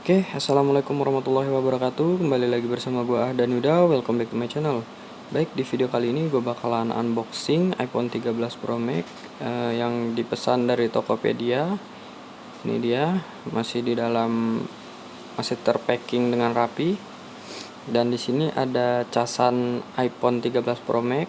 Oke, assalamualaikum warahmatullahi wabarakatuh. Kembali lagi bersama gue Ah dan Yuda. Welcome back to my channel. Baik, di video kali ini gue bakalan unboxing iPhone 13 Pro Max uh, yang dipesan dari Tokopedia. Ini dia, masih di dalam masih terpacking dengan rapi. Dan di sini ada casan iPhone 13 Pro Max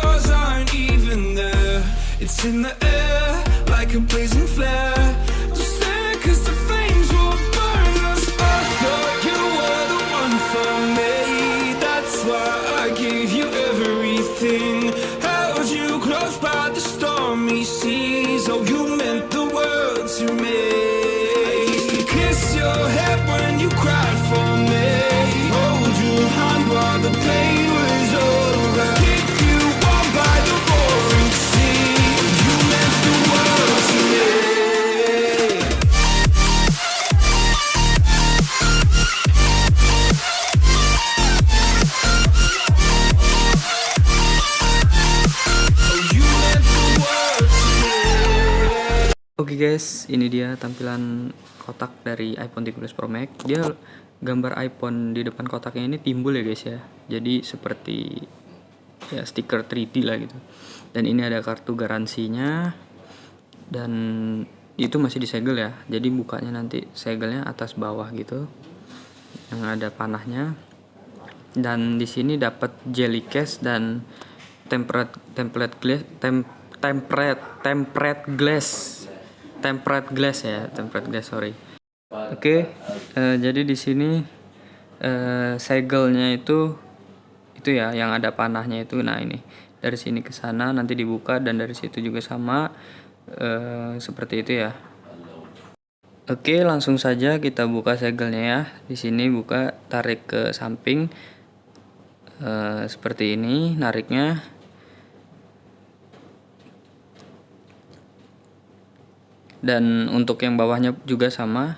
It's in the air like a blazing flare Oke guys, ini dia tampilan kotak dari iPhone 13 Pro Max. Dia gambar iPhone di depan kotaknya ini timbul ya guys ya. Jadi seperti ya stiker 3D lah gitu. Dan ini ada kartu garansinya dan itu masih disegel ya. Jadi bukanya nanti segelnya atas bawah gitu. Yang ada panahnya. Dan di sini dapat jelly case dan template template glass tem, template template glass tempered glass ya tempered glass sorry. Oke eh, jadi di sini eh, segelnya itu itu ya yang ada panahnya itu. Nah ini dari sini ke sana nanti dibuka dan dari situ juga sama eh, seperti itu ya. Oke langsung saja kita buka segelnya ya. Di sini buka tarik ke samping eh, seperti ini nariknya dan untuk yang bawahnya juga sama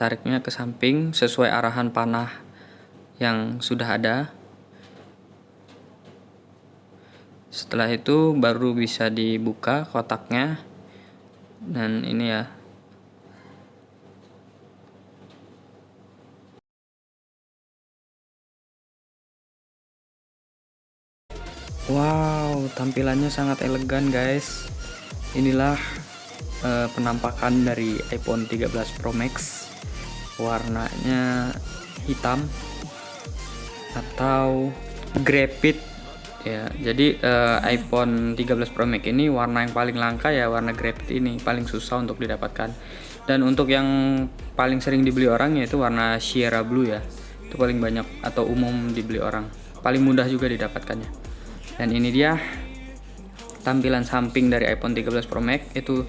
tariknya ke samping sesuai arahan panah yang sudah ada. Setelah itu baru bisa dibuka kotaknya. Dan ini ya. Wow tampilannya sangat elegan guys. Inilah uh, penampakan dari iPhone 13 Pro Max. Warnanya hitam atau graphite ya jadi uh, iPhone 13 Pro Max ini warna yang paling langka ya warna graphite ini paling susah untuk didapatkan. Dan untuk yang paling sering dibeli orang yaitu warna Sierra Blue ya. Itu paling banyak atau umum dibeli orang. Paling mudah juga didapatkannya. Dan ini dia tampilan samping dari iPhone 13 Pro Max itu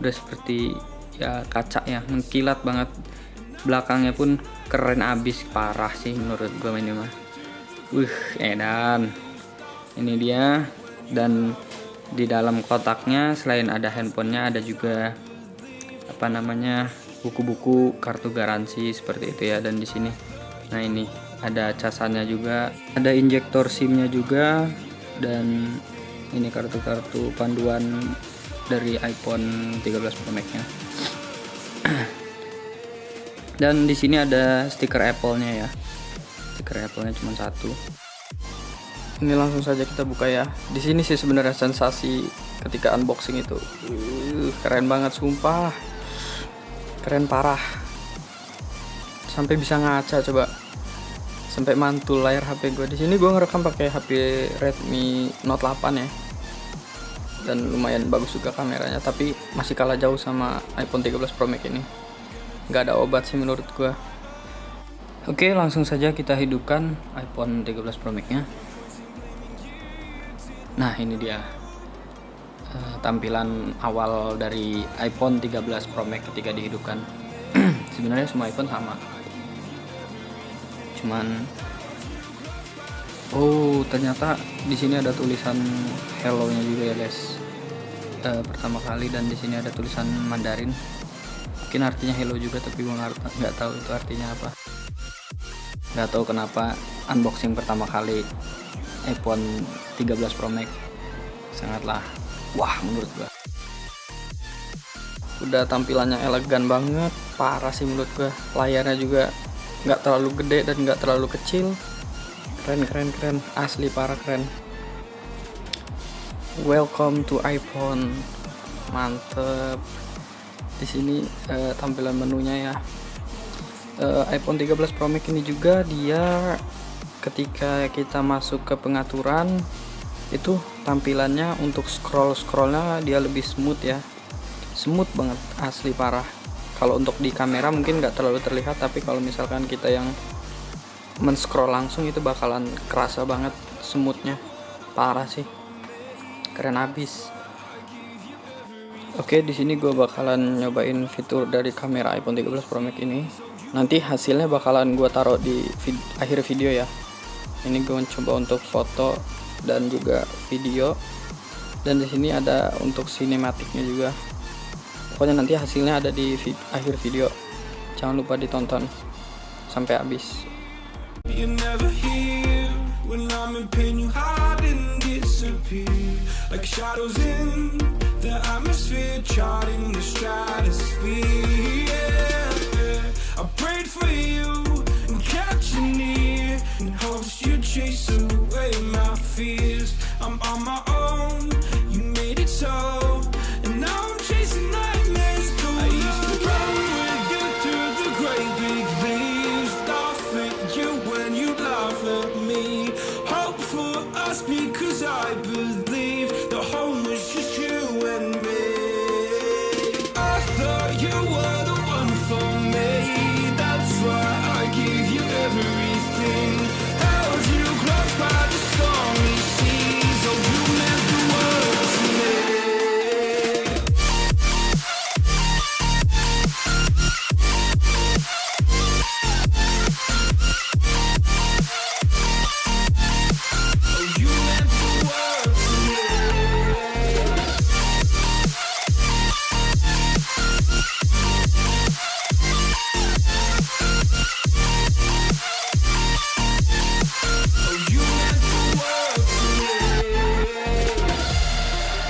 udah seperti ya kaca ya. Mengkilat banget. Belakangnya pun keren abis. Parah sih menurut gue ini mah. Wih edan. Ini dia. Dan di dalam kotaknya selain ada handphonenya ada juga apa namanya buku-buku kartu garansi seperti itu ya. Dan di sini nah ini ada casannya juga. Ada injektor SIM-nya juga. Dan ini kartu-kartu panduan dari iPhone 13 Pro Max nya dan di sini ada stiker Apple-nya ya. Stiker Apple-nya cuma satu. Ini langsung saja kita buka ya. Di sini sih sebenarnya sensasi ketika unboxing itu. Uh, keren banget sumpah. Keren parah. Sampai bisa ngaca coba. Sampai mantul layar HP gue di sini gue ngerekam pakai HP Redmi Note 8 ya dan lumayan bagus juga kameranya tapi masih kalah jauh sama iPhone 13 Pro Max ini. Nggak ada obat sih menurut gua. Oke langsung saja kita hidupkan iPhone 13 Pro Max nya nah ini dia uh, tampilan awal dari iPhone 13 Pro Max ketika dihidupkan. Sebenarnya semua iPhone sama. Cuman oh ternyata di sini ada tulisan hello nya juga ya guys. E, pertama kali dan di sini ada tulisan Mandarin. Mungkin artinya hello juga tapi gue nggak tahu itu artinya apa. Nggak tahu kenapa unboxing pertama kali iPhone 13 Pro Max. Sangatlah wah menurut gue udah tampilannya elegan banget parah sih menurut gue layarnya juga nggak terlalu gede dan nggak terlalu kecil keren keren keren. Asli parah keren. Welcome to iPhone. Mantep. Di sini uh, tampilan menunya ya. Uh, iPhone 13 Pro Max ini juga dia ketika kita masuk ke pengaturan itu tampilannya untuk scroll scrollnya dia lebih smooth ya. Smooth banget asli parah. Kalau untuk di kamera mungkin nggak terlalu terlihat tapi kalau misalkan kita yang men-scroll langsung itu bakalan kerasa banget smoothnya parah sih. Keren abis. Oke di sini gue bakalan nyobain fitur dari kamera iPhone 13 Pro Max ini. Nanti hasilnya bakalan gue taruh di vid akhir video ya. Ini gue coba untuk foto dan juga video. Dan di sini ada untuk sinematiknya juga. Pokoknya nanti hasilnya ada di vid akhir video. Jangan lupa ditonton. Sampai habis You're never here when I'm in pain. You hide and disappear like shadows in the atmosphere, charting the stratosphere. Yeah. I prayed for you and kept you near in hopes you chase away my fears. I'm on my own.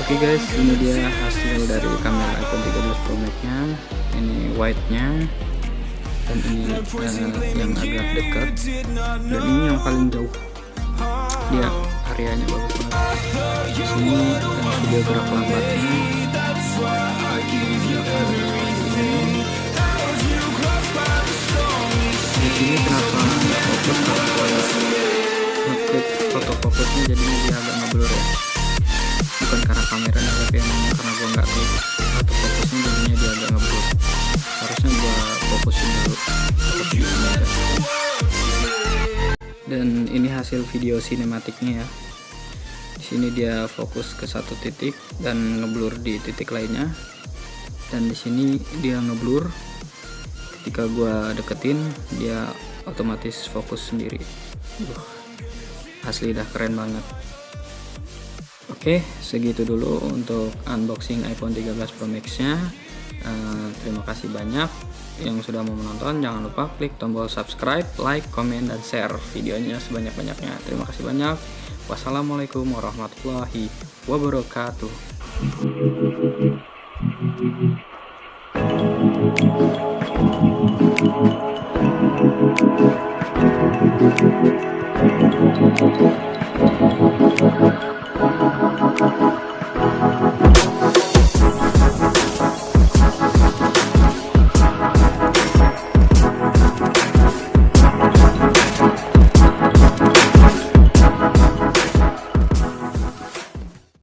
Oke okay guys, ini dia hasil dari kamera iPhone 13 Pro Max nya Ini white nya dan ini uh, yang agak dekat dan ini yang paling jauh. Dia areanya bagus banget. Di sini uh, video gerak lambatnya. Di sini kenapa fokus ngeklik fokusnya jadinya dia agak ngeblur ya bukan karena kameranya tapi emang karena gue nggak klik atau fokusnya jadinya dia agak ngeblur harusnya gue fokusin dulu. Dan ini hasil video sinematiknya ya. Di sini dia fokus ke satu titik dan ngeblur di titik lainnya. Dan di sini dia ngeblur. Ketika gua deketin dia otomatis fokus sendiri. Asli dah keren banget Oke, segitu dulu untuk unboxing iPhone 13 Pro Max-nya. Uh, terima kasih banyak yang sudah mau menonton. Jangan lupa klik tombol subscribe, like, komen, dan share videonya sebanyak-banyaknya. Terima kasih banyak. Wassalamualaikum warahmatullahi wabarakatuh.